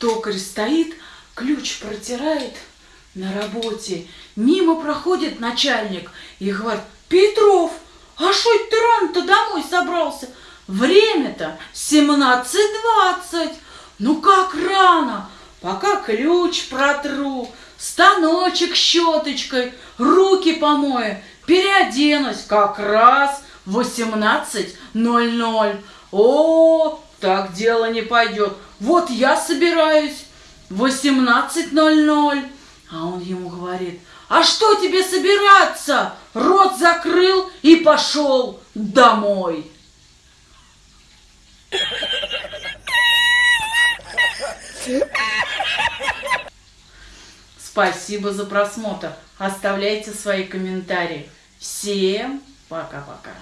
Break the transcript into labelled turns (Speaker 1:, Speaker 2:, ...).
Speaker 1: токарь стоит, ключ протирает на работе. Мимо проходит начальник и говорит, Петров, а что ты рано-то домой собрался? Время-то 17.20. Ну как рано? Пока ключ протру, станочек щеточкой, руки помою, переоденусь как раз 18.00. О, так дело не пойдет. Вот я собираюсь 18.00. А он ему говорит, а что тебе собираться? Рот закрыл и пошел домой. Спасибо за просмотр. Оставляйте свои комментарии. Всем пока-пока.